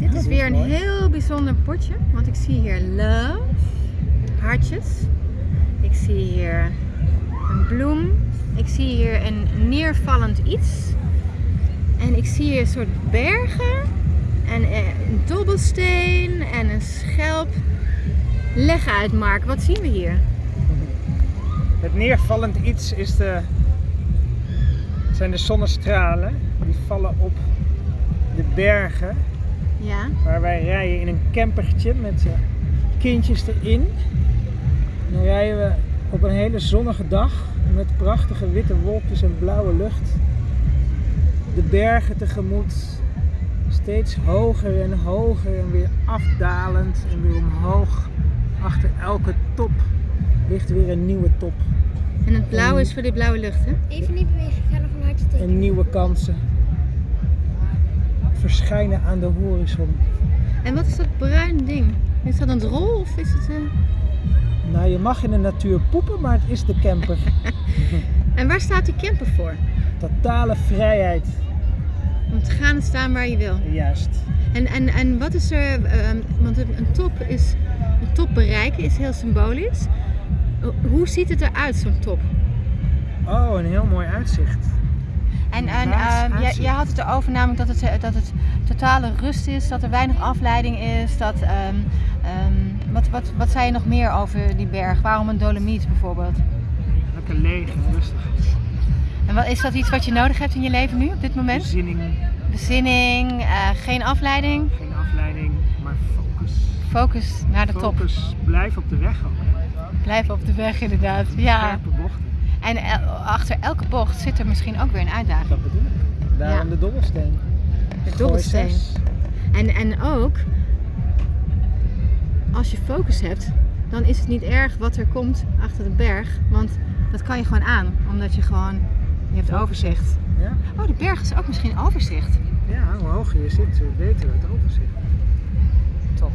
Dit is weer een heel bijzonder potje, want ik zie hier love, hartjes. Ik zie hier een bloem. Ik zie hier een neervallend iets. En ik zie hier een soort bergen en eh, een dobbelsteen en een schelp. Leg uit Mark, wat zien we hier? Het neervallend iets is de, zijn de zonnestralen. Die vallen op de bergen Ja, waar wij rijden in een campertje met eh, kindjes erin. En dan rijden we op een hele zonnige dag met prachtige witte wolkjes en blauwe lucht. De bergen tegemoet, steeds hoger en hoger en weer afdalend en weer omhoog. Achter elke top ligt weer een nieuwe top en het blauwe is voor die blauwe lucht, hè? Even niet bewegen, ik ga nog een hartje en nieuwe kansen verschijnen aan de horizon. En wat is dat bruin ding? Is dat een drol of is het... eh, Nou, je mag in de natuur poepen, maar het is de camper. En waar staat die camper voor? Totale vrijheid. Om te gaan en staan waar je wil. Juist. En, en, en wat is er, ehm, want een een top is, een top bereiken is heel symbolisch. Hoe ziet het eruit, zo'n top? Oh, een heel mooi uitzicht. En, ehm, jij, had het erover namelijk dat het, eh, dat het totale rust is, dat er weinig afleiding is. Dat, ehm, ehm, wat, wat, wat zei je nog meer over die berg? Waarom een dolomiet bijvoorbeeld? Lekker leeg en rustig. En wat, is dat iets wat je nodig hebt in je leven nu, op dit moment? Bezinning, Bezinning, eh, geen afleiding, geen afleiding, maar focus. focus naar de top. Focus, blijf op de weg ook. Blijven op de weg inderdaad. Ja. Scherpe bochten. En el- achter elke bocht zit er misschien ook weer een uitdaging. Dat bedoel ik. Daarom Ja. de dobbelsteen. De dobbelsteen. En, en ook, als je focus hebt, dan is het niet erg wat er komt achter de berg. Want dat kan je gewoon aan, omdat je gewoon, je hebt overzicht. Ja? Oh, de berg is ook misschien overzicht. ja, hoe hoger je zit, hoe beter het overzicht. Top.